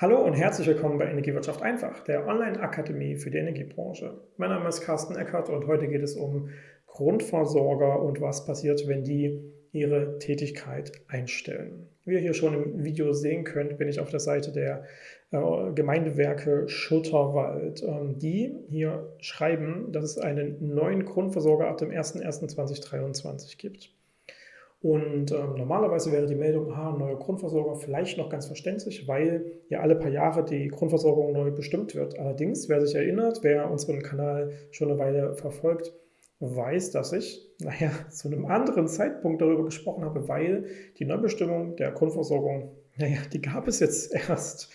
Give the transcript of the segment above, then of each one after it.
Hallo und herzlich willkommen bei Energiewirtschaft einfach, der Online-Akademie für die Energiebranche. Mein Name ist Carsten Eckert und heute geht es um Grundversorger und was passiert, wenn die ihre Tätigkeit einstellen. Wie ihr hier schon im Video sehen könnt, bin ich auf der Seite der äh, Gemeindewerke Schutterwald. Ähm, die hier schreiben, dass es einen neuen Grundversorger ab dem 01.01.2023 gibt. Und ähm, normalerweise wäre die Meldung, aha, neuer Grundversorger vielleicht noch ganz verständlich, weil ja alle paar Jahre die Grundversorgung neu bestimmt wird. Allerdings, wer sich erinnert, wer unseren Kanal schon eine Weile verfolgt, weiß, dass ich, naja, zu einem anderen Zeitpunkt darüber gesprochen habe, weil die Neubestimmung der Grundversorgung, naja, die gab es jetzt erst.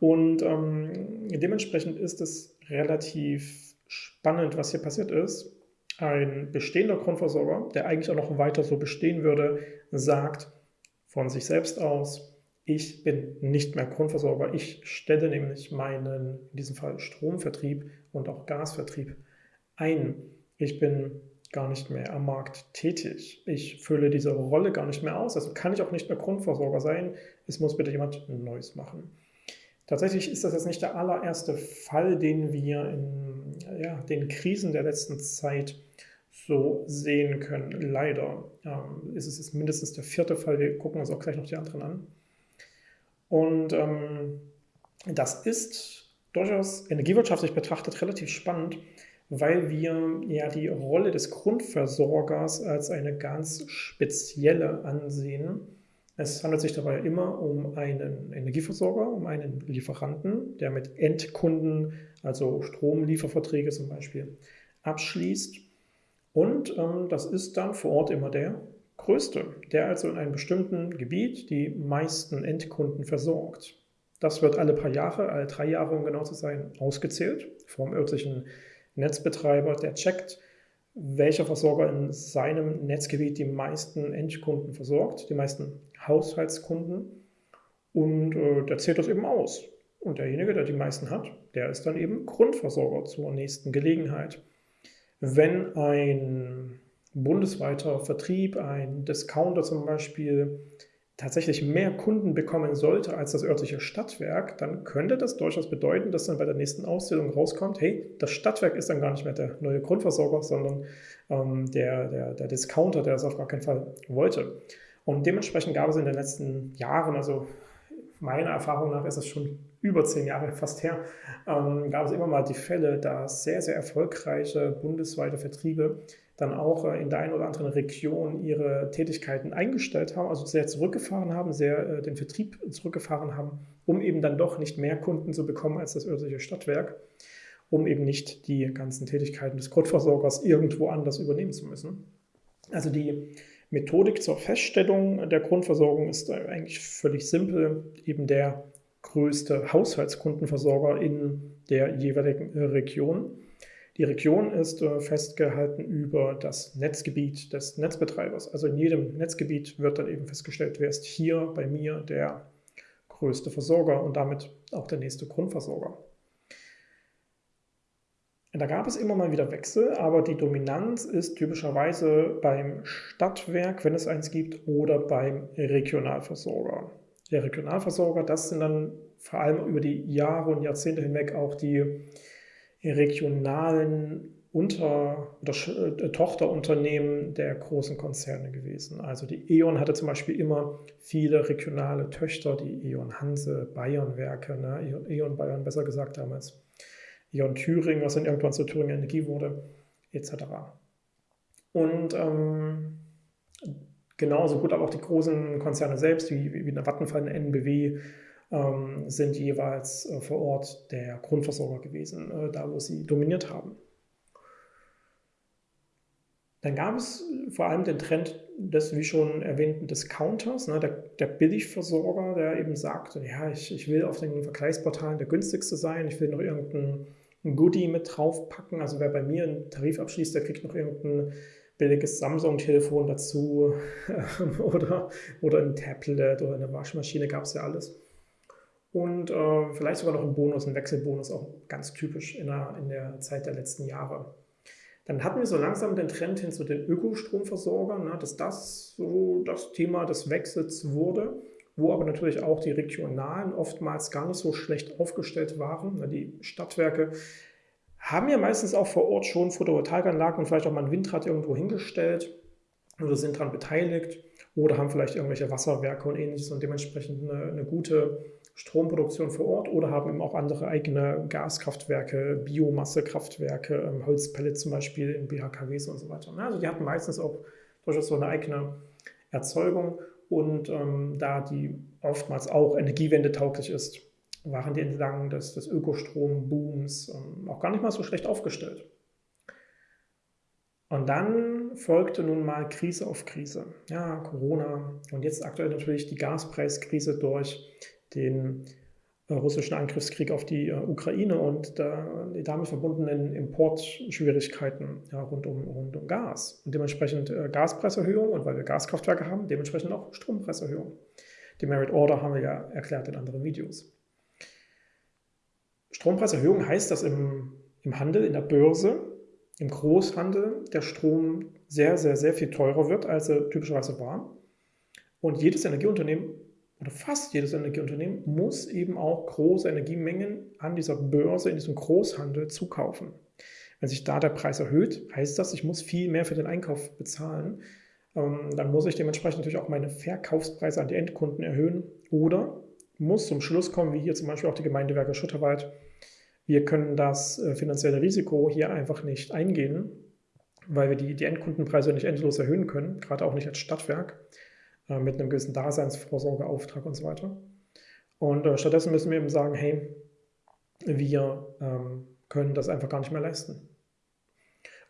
Und ähm, dementsprechend ist es relativ spannend, was hier passiert ist ein bestehender Grundversorger, der eigentlich auch noch weiter so bestehen würde, sagt von sich selbst aus, ich bin nicht mehr Grundversorger. Ich stelle nämlich meinen, in diesem Fall Stromvertrieb und auch Gasvertrieb ein. Ich bin gar nicht mehr am Markt tätig. Ich fülle diese Rolle gar nicht mehr aus. Also kann ich auch nicht mehr Grundversorger sein. Es muss bitte jemand Neues machen. Tatsächlich ist das jetzt nicht der allererste Fall, den wir in ja, den Krisen der letzten Zeit so sehen können. Leider ähm, ist es jetzt mindestens der vierte Fall. Wir gucken uns auch gleich noch die anderen an. Und ähm, das ist durchaus energiewirtschaftlich betrachtet relativ spannend, weil wir ja die Rolle des Grundversorgers als eine ganz spezielle ansehen. Es handelt sich dabei immer um einen Energieversorger, um einen Lieferanten, der mit Endkunden, also Stromlieferverträge zum Beispiel, abschließt. Und ähm, das ist dann vor Ort immer der größte, der also in einem bestimmten Gebiet die meisten Endkunden versorgt. Das wird alle paar Jahre, alle drei Jahre, um genau zu sein, ausgezählt vom örtlichen Netzbetreiber, der checkt, welcher Versorger in seinem Netzgebiet die meisten Endkunden versorgt, die meisten Haushaltskunden und äh, der zählt das eben aus. Und derjenige, der die meisten hat, der ist dann eben Grundversorger zur nächsten Gelegenheit. Wenn ein bundesweiter Vertrieb, ein Discounter zum Beispiel, tatsächlich mehr Kunden bekommen sollte als das örtliche Stadtwerk, dann könnte das durchaus bedeuten, dass dann bei der nächsten Auszählung rauskommt, hey, das Stadtwerk ist dann gar nicht mehr der neue Grundversorger, sondern ähm, der, der, der Discounter, der das auf gar keinen Fall wollte. Und dementsprechend gab es in den letzten Jahren, also meiner Erfahrung nach ist es schon über zehn Jahre fast her, ähm, gab es immer mal die Fälle, dass sehr, sehr erfolgreiche bundesweite Vertriebe dann auch äh, in der einen oder anderen Region ihre Tätigkeiten eingestellt haben, also sehr zurückgefahren haben, sehr äh, den Vertrieb zurückgefahren haben, um eben dann doch nicht mehr Kunden zu bekommen als das örtliche Stadtwerk, um eben nicht die ganzen Tätigkeiten des Grundversorgers irgendwo anders übernehmen zu müssen. Also die Methodik zur Feststellung der Grundversorgung ist äh, eigentlich völlig simpel, eben der größte Haushaltskundenversorger in der jeweiligen Region. Die Region ist äh, festgehalten über das Netzgebiet des Netzbetreibers. Also in jedem Netzgebiet wird dann eben festgestellt, wer ist hier bei mir der größte Versorger und damit auch der nächste Grundversorger. Da gab es immer mal wieder Wechsel, aber die Dominanz ist typischerweise beim Stadtwerk, wenn es eins gibt, oder beim Regionalversorger. Der Regionalversorger, das sind dann vor allem über die Jahre und Jahrzehnte hinweg auch die regionalen Unter- oder äh, Tochterunternehmen der großen Konzerne gewesen. Also die E.ON hatte zum Beispiel immer viele regionale Töchter, die E.ON Hanse, Bayernwerke, ne? E.ON Bayern besser gesagt damals, E.ON Thüringen, was dann irgendwann zu Thüringen Energie wurde, etc. Und ähm, genauso gut aber auch die großen Konzerne selbst, wie, wie eine Vattenfall, eine NBW, ähm, sind jeweils äh, vor Ort der Grundversorger gewesen, äh, da wo sie dominiert haben. Dann gab es vor allem den Trend des, wie schon erwähnten, Discounters, ne, der, der Billigversorger, der eben sagt, ja, ich, ich will auf den Vergleichsportalen der günstigste sein, ich will noch irgendein Goodie mit draufpacken. Also wer bei mir einen Tarif abschließt, der kriegt noch irgendein billiges Samsung-Telefon dazu oder, oder ein Tablet oder eine Waschmaschine, gab es ja alles und äh, vielleicht sogar noch ein Bonus, ein Wechselbonus, auch ganz typisch in der, in der Zeit der letzten Jahre. Dann hatten wir so langsam den Trend hin zu den Ökostromversorgern, ne, dass das so das Thema des Wechsels wurde. Wo aber natürlich auch die regionalen oftmals gar nicht so schlecht aufgestellt waren. Die Stadtwerke haben ja meistens auch vor Ort schon Photovoltaikanlagen und vielleicht auch mal ein Windrad irgendwo hingestellt oder sind daran beteiligt oder haben vielleicht irgendwelche Wasserwerke und ähnliches und dementsprechend eine, eine gute Stromproduktion vor Ort oder haben eben auch andere eigene Gaskraftwerke, Biomassekraftwerke, ähm, Holzpellets zum Beispiel in BHKWs und so weiter. Also die hatten meistens auch durchaus so eine eigene Erzeugung und ähm, da die oftmals auch energiewendetauglich ist, waren die entlang des, des Ökostrombooms ähm, auch gar nicht mal so schlecht aufgestellt. Und dann folgte nun mal Krise auf Krise. Ja, Corona und jetzt aktuell natürlich die Gaspreiskrise durch den russischen Angriffskrieg auf die äh, Ukraine und die damit verbundenen Importschwierigkeiten ja, rund, um, rund um Gas. Und dementsprechend äh, Gaspreiserhöhung und weil wir Gaskraftwerke haben, dementsprechend auch Strompreiserhöhung. Die Merit Order haben wir ja erklärt in anderen Videos. Strompreiserhöhung heißt, dass im, im Handel, in der Börse, im Großhandel der Strom sehr, sehr, sehr viel teurer wird, als er typischerweise war. Und jedes Energieunternehmen oder fast jedes Energieunternehmen muss eben auch große Energiemengen an dieser Börse, in diesem Großhandel zukaufen. Wenn sich da der Preis erhöht, heißt das, ich muss viel mehr für den Einkauf bezahlen. Ähm, dann muss ich dementsprechend natürlich auch meine Verkaufspreise an die Endkunden erhöhen oder muss zum Schluss kommen, wie hier zum Beispiel auch die Gemeindewerke Schutterwald, wir können das äh, finanzielle Risiko hier einfach nicht eingehen, weil wir die, die Endkundenpreise nicht endlos erhöhen können, gerade auch nicht als Stadtwerk äh, mit einem gewissen Daseinsvorsorgeauftrag und so weiter. Und äh, stattdessen müssen wir eben sagen, hey, wir ähm, können das einfach gar nicht mehr leisten.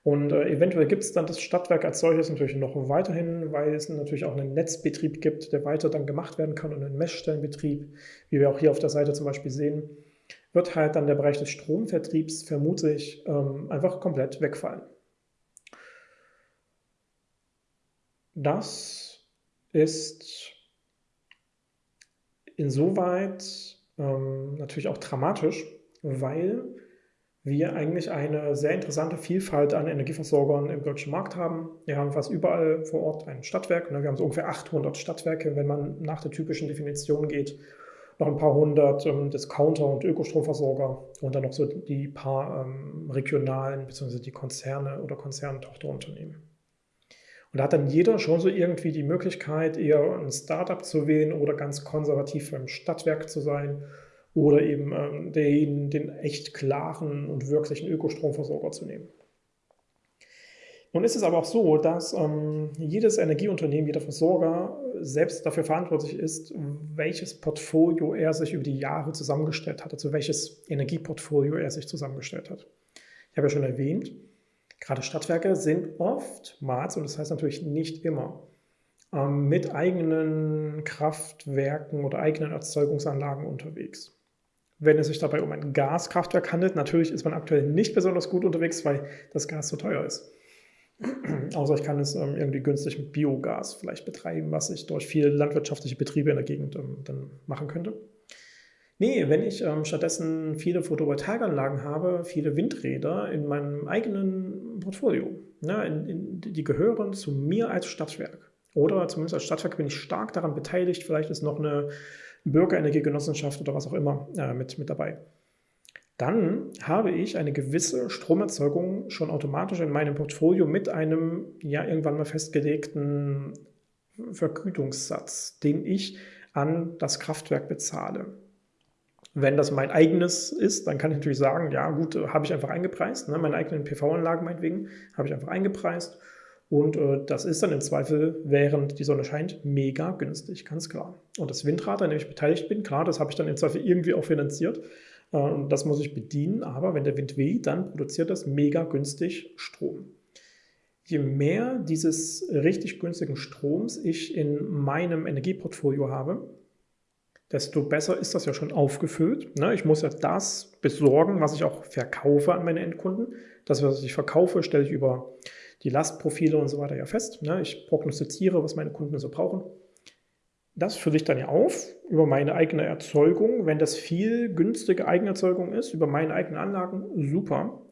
Und äh, eventuell gibt es dann das Stadtwerk als solches natürlich noch weiterhin, weil es natürlich auch einen Netzbetrieb gibt, der weiter dann gemacht werden kann und einen Messstellenbetrieb, wie wir auch hier auf der Seite zum Beispiel sehen, wird halt dann der Bereich des Stromvertriebs vermutlich ähm, einfach komplett wegfallen. Das ist insoweit ähm, natürlich auch dramatisch, weil wir eigentlich eine sehr interessante Vielfalt an Energieversorgern im deutschen Markt haben. Wir haben fast überall vor Ort ein Stadtwerk. Ne? Wir haben so ungefähr 800 Stadtwerke, wenn man nach der typischen Definition geht. Noch ein paar hundert ähm, Discounter und Ökostromversorger und dann noch so die paar ähm, regionalen bzw. die Konzerne oder Konzerntochterunternehmen. Und da hat dann jeder schon so irgendwie die Möglichkeit, eher ein Startup zu wählen oder ganz konservativ beim Stadtwerk zu sein oder eben ähm, den, den echt klaren und wirklichen Ökostromversorger zu nehmen. Nun ist es aber auch so, dass ähm, jedes Energieunternehmen, jeder Versorger selbst dafür verantwortlich ist, welches Portfolio er sich über die Jahre zusammengestellt hat, also welches Energieportfolio er sich zusammengestellt hat. Ich habe ja schon erwähnt, gerade Stadtwerke sind oftmals, und das heißt natürlich nicht immer, ähm, mit eigenen Kraftwerken oder eigenen Erzeugungsanlagen unterwegs wenn es sich dabei um ein Gaskraftwerk handelt. Natürlich ist man aktuell nicht besonders gut unterwegs, weil das Gas so teuer ist. Außer ich kann es ähm, irgendwie günstig mit Biogas vielleicht betreiben, was ich durch viele landwirtschaftliche Betriebe in der Gegend ähm, dann machen könnte. Nee, wenn ich ähm, stattdessen viele Photovoltaikanlagen habe, viele Windräder in meinem eigenen Portfolio, ne, in, in, die gehören zu mir als Stadtwerk. Oder zumindest als Stadtwerk bin ich stark daran beteiligt. Vielleicht ist noch eine Bürgerenergiegenossenschaft oder was auch immer äh, mit, mit dabei. Dann habe ich eine gewisse Stromerzeugung schon automatisch in meinem Portfolio mit einem ja irgendwann mal festgelegten Vergütungssatz, den ich an das Kraftwerk bezahle. Wenn das mein eigenes ist, dann kann ich natürlich sagen, ja gut, habe ich einfach eingepreist, ne, meine eigenen PV-Anlagen meinetwegen, habe ich einfach eingepreist und äh, das ist dann im Zweifel, während die Sonne scheint, mega günstig, ganz klar. Und das Windrad, an dem ich beteiligt bin, klar, das habe ich dann im Zweifel irgendwie auch finanziert. Äh, das muss ich bedienen, aber wenn der Wind weht, dann produziert das mega günstig Strom. Je mehr dieses richtig günstigen Stroms ich in meinem Energieportfolio habe, desto besser ist das ja schon aufgefüllt. Ne? Ich muss ja das besorgen, was ich auch verkaufe an meine Endkunden. Das, was ich verkaufe, stelle ich über die Lastprofile und so weiter ja fest. Ne? Ich prognostiziere, was meine Kunden so brauchen. Das fülle ich dann ja auf über meine eigene Erzeugung. Wenn das viel günstige Eigenerzeugung ist, über meine eigenen Anlagen, super.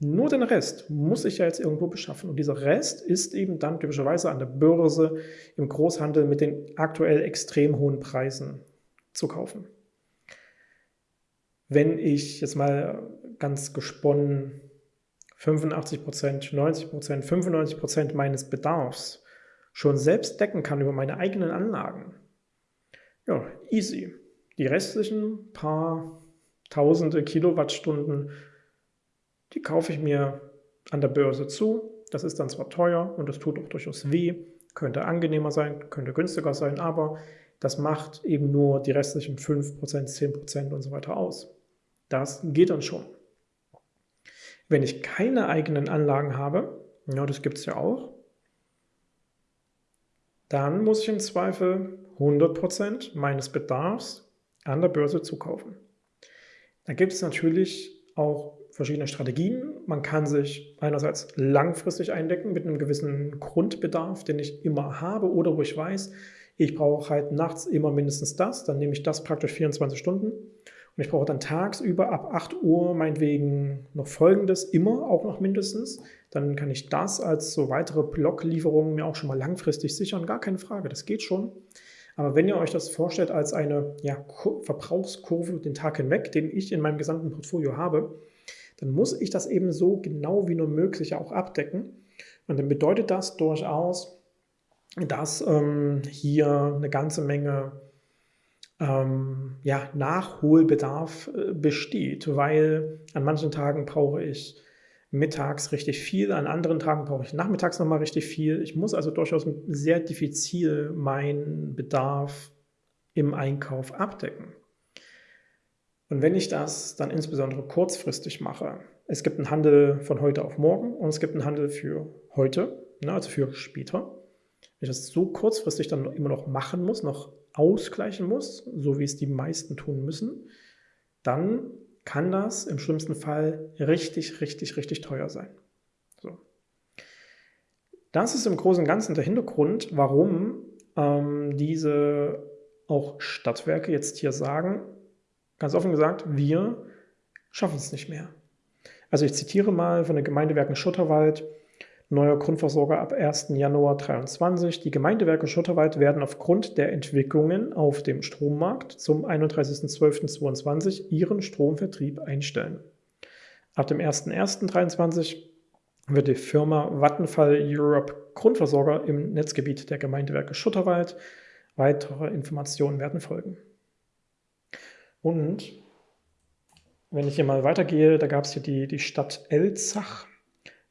Nur den Rest muss ich ja jetzt irgendwo beschaffen. Und dieser Rest ist eben dann typischerweise an der Börse im Großhandel mit den aktuell extrem hohen Preisen zu kaufen. Wenn ich jetzt mal ganz gesponnen 85%, 90%, 95% meines Bedarfs schon selbst decken kann über meine eigenen Anlagen, ja, easy. Die restlichen paar tausende Kilowattstunden, die kaufe ich mir an der Börse zu. Das ist dann zwar teuer und das tut auch durchaus weh, könnte angenehmer sein, könnte günstiger sein, aber das macht eben nur die restlichen 5%, 10% und so weiter aus. Das geht dann schon. Wenn ich keine eigenen Anlagen habe, ja, das gibt es ja auch, dann muss ich im Zweifel 100% meines Bedarfs an der Börse zukaufen. Da gibt es natürlich auch verschiedene Strategien. Man kann sich einerseits langfristig eindecken mit einem gewissen Grundbedarf, den ich immer habe oder wo ich weiß, ich brauche halt nachts immer mindestens das, dann nehme ich das praktisch 24 Stunden und ich brauche dann tagsüber ab 8 Uhr meinetwegen noch folgendes, immer auch noch mindestens. Dann kann ich das als so weitere Blocklieferungen mir auch schon mal langfristig sichern. Gar keine Frage, das geht schon. Aber wenn ihr euch das vorstellt als eine ja, Verbrauchskurve den Tag hinweg, den ich in meinem gesamten Portfolio habe, dann muss ich das eben so genau wie nur möglich auch abdecken. Und dann bedeutet das durchaus, dass ähm, hier eine ganze Menge ähm, ja, Nachholbedarf äh, besteht, weil an manchen Tagen brauche ich mittags richtig viel, an anderen Tagen brauche ich nachmittags nochmal richtig viel. Ich muss also durchaus sehr diffizil meinen Bedarf im Einkauf abdecken. Und wenn ich das dann insbesondere kurzfristig mache, es gibt einen Handel von heute auf morgen und es gibt einen Handel für heute, ne, also für später. Wenn ich das so kurzfristig dann immer noch machen muss, noch ausgleichen muss, so wie es die meisten tun müssen, dann kann das im schlimmsten Fall richtig, richtig, richtig teuer sein. So. Das ist im Großen und Ganzen der Hintergrund, warum ähm, diese auch Stadtwerke jetzt hier sagen, ganz offen gesagt, wir schaffen es nicht mehr. Also ich zitiere mal von den Gemeindewerken Schutterwald, neuer Grundversorger ab 1. Januar 2023. Die Gemeindewerke Schutterwald werden aufgrund der Entwicklungen auf dem Strommarkt zum 31.12.2022 ihren Stromvertrieb einstellen. Ab dem 01.01.2023 wird die Firma Vattenfall Europe Grundversorger im Netzgebiet der Gemeindewerke Schutterwald. Weitere Informationen werden folgen. Und wenn ich hier mal weitergehe, da gab es hier die, die Stadt Elzach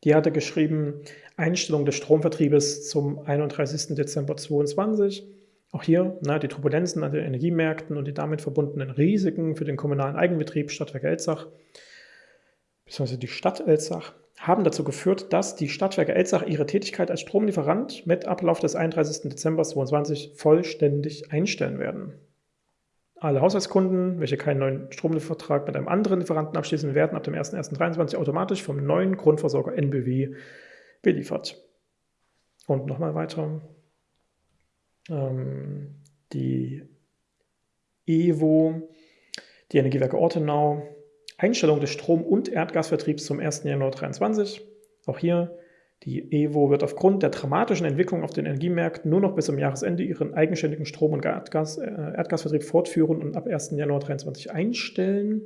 die hatte geschrieben, Einstellung des Stromvertriebes zum 31. Dezember 2022. Auch hier na, die Turbulenzen an den Energiemärkten und die damit verbundenen Risiken für den kommunalen Eigenbetrieb Stadtwerke Elzach bzw. die Stadt Elzach haben dazu geführt, dass die Stadtwerke Elzach ihre Tätigkeit als Stromlieferant mit Ablauf des 31. Dezember 2022 vollständig einstellen werden. Alle Haushaltskunden, welche keinen neuen Stromliefervertrag mit einem anderen Lieferanten abschließen, werden ab dem 01.01.2023 automatisch vom neuen Grundversorger NBW beliefert. Und nochmal weiter. Ähm, die EWO, die Energiewerke Ortenau, Einstellung des Strom- und Erdgasvertriebs zum 1. Januar 2023. Auch hier die EWO wird aufgrund der dramatischen Entwicklung auf den Energiemärkten nur noch bis zum Jahresende ihren eigenständigen Strom- und Erdgas, äh, Erdgasvertrieb fortführen und ab 1. Januar 2023 einstellen.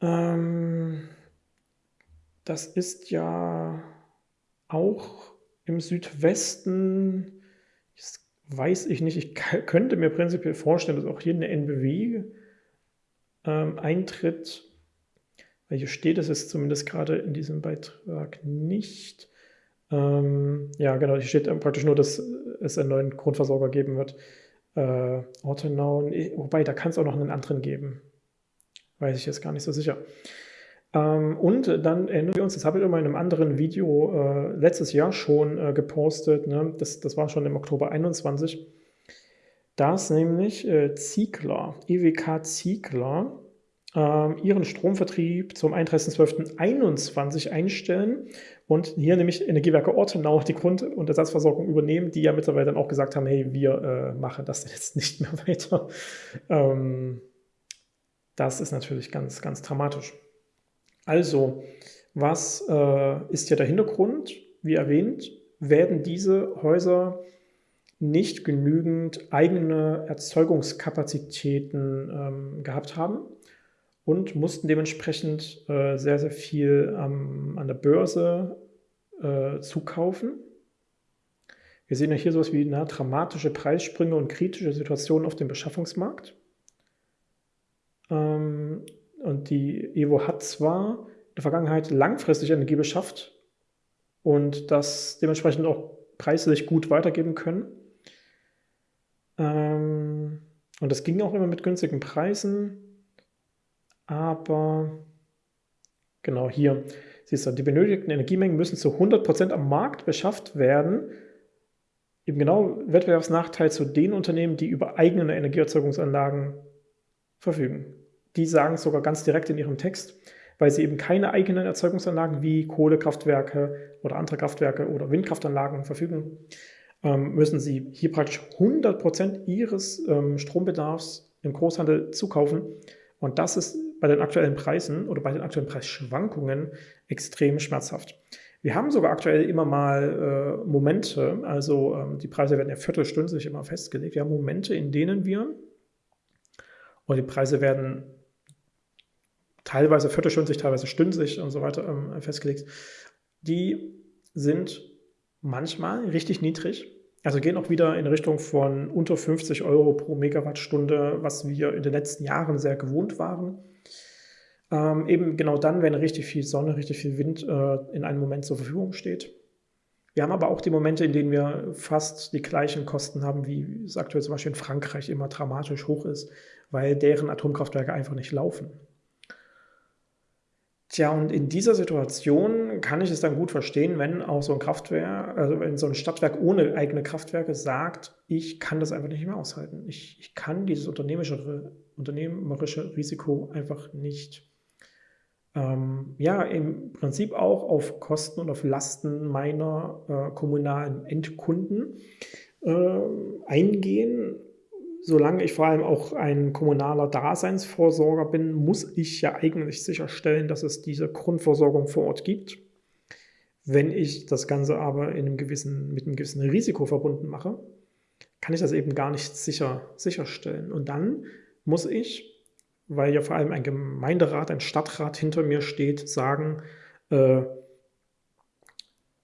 Ähm, das ist ja auch im Südwesten, das weiß ich nicht, ich könnte mir prinzipiell vorstellen, dass auch hier eine NBW ähm, eintritt weil hier steht es jetzt zumindest gerade in diesem Beitrag nicht. Ähm, ja, genau, hier steht praktisch nur, dass es einen neuen Grundversorger geben wird. Äh, Ortenau, wobei, da kann es auch noch einen anderen geben. Weiß ich jetzt gar nicht so sicher. Ähm, und dann erinnern wir uns, das habe ich in einem anderen Video äh, letztes Jahr schon äh, gepostet, ne? das, das war schon im Oktober 21, dass nämlich äh, Ziegler, EWK Ziegler, ähm, ihren Stromvertrieb zum 31.12.21 einstellen und hier nämlich Energiewerke Ortenau die Grund- und Ersatzversorgung übernehmen, die ja mittlerweile dann auch gesagt haben, hey, wir äh, machen das jetzt nicht mehr weiter. Ähm, das ist natürlich ganz, ganz dramatisch. Also, was äh, ist hier der Hintergrund? Wie erwähnt, werden diese Häuser nicht genügend eigene Erzeugungskapazitäten ähm, gehabt haben und mussten dementsprechend äh, sehr, sehr viel ähm, an der Börse äh, zukaufen. Wir sehen ja hier sowas wie na, dramatische Preissprünge und kritische Situationen auf dem Beschaffungsmarkt. Ähm, und die Evo hat zwar in der Vergangenheit langfristig Energie beschafft und das dementsprechend auch preislich gut weitergeben können. Ähm, und das ging auch immer mit günstigen Preisen. Aber genau hier, siehst du, die benötigten Energiemengen müssen zu 100% am Markt beschafft werden. Eben genau Wettbewerbsnachteil zu den Unternehmen, die über eigene Energieerzeugungsanlagen verfügen. Die sagen es sogar ganz direkt in ihrem Text, weil sie eben keine eigenen Erzeugungsanlagen wie Kohlekraftwerke oder andere Kraftwerke oder Windkraftanlagen verfügen, ähm, müssen sie hier praktisch 100% ihres ähm, Strombedarfs im Großhandel zukaufen. Und das ist bei den aktuellen Preisen oder bei den aktuellen Preisschwankungen extrem schmerzhaft. Wir haben sogar aktuell immer mal äh, Momente, also ähm, die Preise werden ja viertelstündlich immer festgelegt. Wir haben Momente, in denen wir, und die Preise werden teilweise viertelstündlich, teilweise stündlich und so weiter ähm, festgelegt, die sind manchmal richtig niedrig. Also gehen auch wieder in Richtung von unter 50 Euro pro Megawattstunde, was wir in den letzten Jahren sehr gewohnt waren. Ähm, eben genau dann, wenn richtig viel Sonne, richtig viel Wind äh, in einem Moment zur Verfügung steht. Wir haben aber auch die Momente, in denen wir fast die gleichen Kosten haben, wie es aktuell zum Beispiel in Frankreich immer dramatisch hoch ist, weil deren Atomkraftwerke einfach nicht laufen. Tja, und in dieser Situation kann ich es dann gut verstehen, wenn auch so ein Kraftwerk, also wenn so ein Stadtwerk ohne eigene Kraftwerke sagt, ich kann das einfach nicht mehr aushalten. Ich, ich kann dieses unternehmerische, unternehmerische Risiko einfach nicht. Ähm, ja, im Prinzip auch auf Kosten und auf Lasten meiner äh, kommunalen Endkunden äh, eingehen solange ich vor allem auch ein kommunaler Daseinsvorsorger bin, muss ich ja eigentlich sicherstellen, dass es diese Grundversorgung vor Ort gibt. Wenn ich das Ganze aber in einem gewissen, mit einem gewissen Risiko verbunden mache, kann ich das eben gar nicht sicher, sicherstellen. Und dann muss ich, weil ja vor allem ein Gemeinderat, ein Stadtrat hinter mir steht, sagen, äh,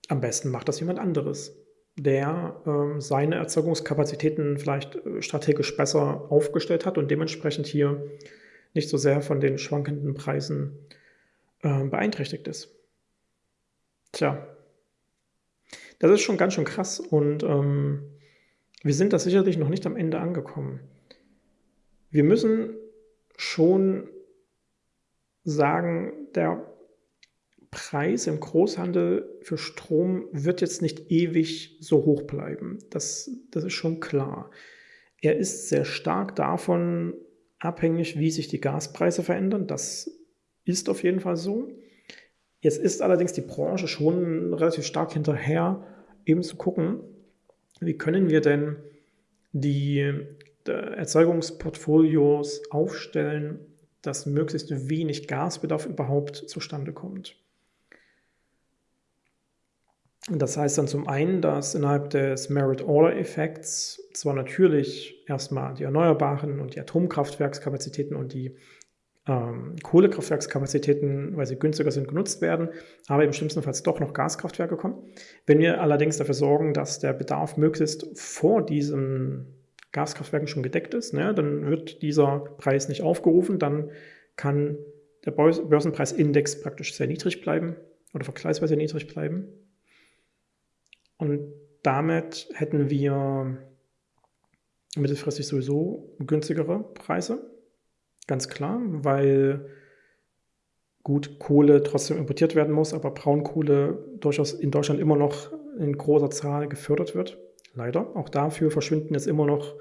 am besten macht das jemand anderes der ähm, seine Erzeugungskapazitäten vielleicht äh, strategisch besser aufgestellt hat und dementsprechend hier nicht so sehr von den schwankenden Preisen äh, beeinträchtigt ist. Tja, das ist schon ganz schön krass und ähm, wir sind da sicherlich noch nicht am Ende angekommen. Wir müssen schon sagen, der Preis im Großhandel für Strom wird jetzt nicht ewig so hoch bleiben. Das, das ist schon klar. Er ist sehr stark davon abhängig, wie sich die Gaspreise verändern. Das ist auf jeden Fall so. Jetzt ist allerdings die Branche schon relativ stark hinterher, eben zu gucken, wie können wir denn die Erzeugungsportfolios aufstellen, dass möglichst wenig Gasbedarf überhaupt zustande kommt. Das heißt dann zum einen, dass innerhalb des Merit-Order-Effekts zwar natürlich erstmal die Erneuerbaren und die Atomkraftwerkskapazitäten und die ähm, Kohlekraftwerkskapazitäten, weil sie günstiger sind, genutzt werden, aber im schlimmsten Fall doch noch Gaskraftwerke kommen. Wenn wir allerdings dafür sorgen, dass der Bedarf möglichst vor diesen Gaskraftwerken schon gedeckt ist, ne, dann wird dieser Preis nicht aufgerufen, dann kann der Börsenpreisindex praktisch sehr niedrig bleiben oder vergleichsweise niedrig bleiben. Und damit hätten wir mittelfristig sowieso günstigere Preise. Ganz klar, weil gut Kohle trotzdem importiert werden muss, aber Braunkohle durchaus in Deutschland immer noch in großer Zahl gefördert wird. Leider. Auch dafür verschwinden jetzt immer noch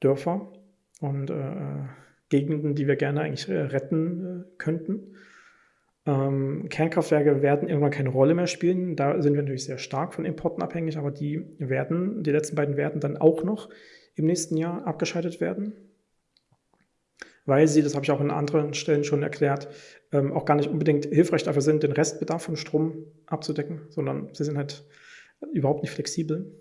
Dörfer und äh, Gegenden, die wir gerne eigentlich äh, retten äh, könnten. Ähm, Kernkraftwerke werden irgendwann keine Rolle mehr spielen. Da sind wir natürlich sehr stark von Importen abhängig, aber die werden, die letzten beiden werden dann auch noch im nächsten Jahr abgeschaltet werden. weil sie, das habe ich auch in anderen Stellen schon erklärt, ähm, auch gar nicht unbedingt hilfreich dafür sind, den Restbedarf von Strom abzudecken, sondern sie sind halt überhaupt nicht flexibel.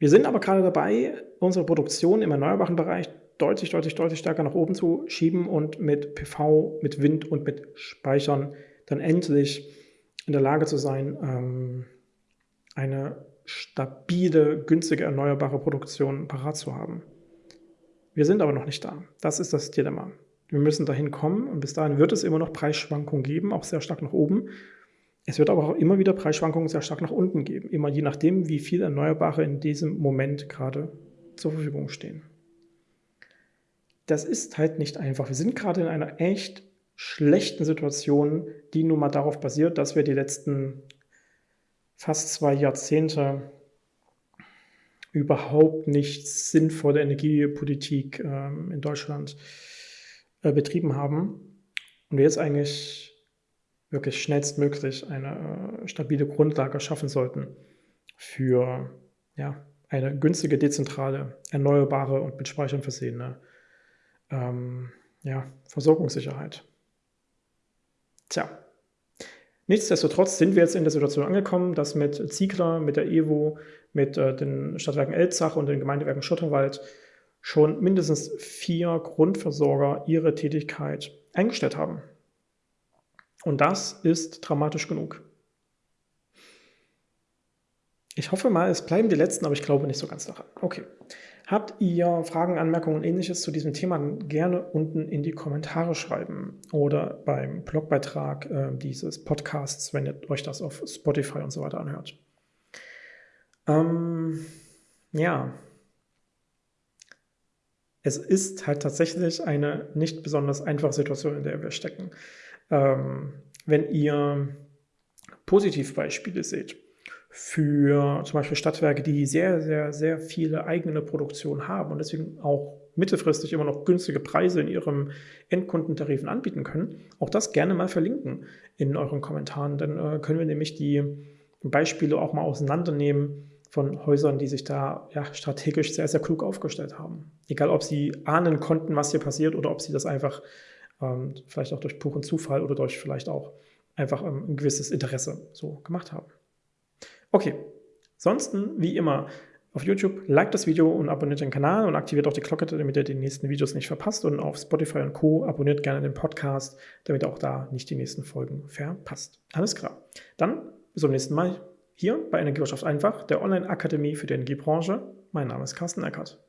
Wir sind aber gerade dabei, unsere Produktion im erneuerbaren Bereich deutlich, deutlich, deutlich stärker nach oben zu schieben und mit PV, mit Wind und mit Speichern dann endlich in der Lage zu sein, ähm, eine stabile, günstige, erneuerbare Produktion parat zu haben. Wir sind aber noch nicht da. Das ist das Dilemma. Wir müssen dahin kommen und bis dahin wird es immer noch Preisschwankungen geben, auch sehr stark nach oben. Es wird aber auch immer wieder Preisschwankungen sehr stark nach unten geben, immer je nachdem, wie viel Erneuerbare in diesem Moment gerade zur Verfügung stehen. Das ist halt nicht einfach. Wir sind gerade in einer echt schlechten Situation, die nun mal darauf basiert, dass wir die letzten fast zwei Jahrzehnte überhaupt nicht sinnvolle Energiepolitik ähm, in Deutschland äh, betrieben haben und wir jetzt eigentlich wirklich schnellstmöglich eine äh, stabile Grundlage schaffen sollten für ja, eine günstige, dezentrale, erneuerbare und mit Speichern versehene ähm, ja, Versorgungssicherheit. Tja, nichtsdestotrotz sind wir jetzt in der Situation angekommen, dass mit Ziegler, mit der EWO, mit äh, den Stadtwerken Elzach und den Gemeindewerken Schotterwald schon mindestens vier Grundversorger ihre Tätigkeit eingestellt haben. Und das ist dramatisch genug. Ich hoffe mal, es bleiben die letzten, aber ich glaube nicht so ganz daran. Okay. Habt ihr Fragen, Anmerkungen und ähnliches zu diesem Thema, dann gerne unten in die Kommentare schreiben oder beim Blogbeitrag äh, dieses Podcasts, wenn ihr euch das auf Spotify und so weiter anhört. Ähm, ja, es ist halt tatsächlich eine nicht besonders einfache Situation, in der wir stecken. Ähm, wenn ihr Positivbeispiele seht für zum Beispiel Stadtwerke, die sehr, sehr, sehr viele eigene Produktion haben und deswegen auch mittelfristig immer noch günstige Preise in ihrem Endkundentarifen anbieten können, auch das gerne mal verlinken in euren Kommentaren. Dann äh, können wir nämlich die Beispiele auch mal auseinandernehmen von Häusern, die sich da ja, strategisch sehr, sehr klug aufgestellt haben. Egal, ob sie ahnen konnten, was hier passiert oder ob sie das einfach ähm, vielleicht auch durch puren Zufall oder durch vielleicht auch einfach ähm, ein gewisses Interesse so gemacht haben. Okay, ansonsten wie immer auf YouTube, like das Video und abonniert den Kanal und aktiviert auch die Glocke, damit ihr die nächsten Videos nicht verpasst. Und auf Spotify und Co. abonniert gerne den Podcast, damit auch da nicht die nächsten Folgen verpasst. Alles klar. Dann bis zum nächsten Mal hier bei Energiewirtschaft einfach, der Online-Akademie für die Energiebranche. Mein Name ist Carsten Eckert.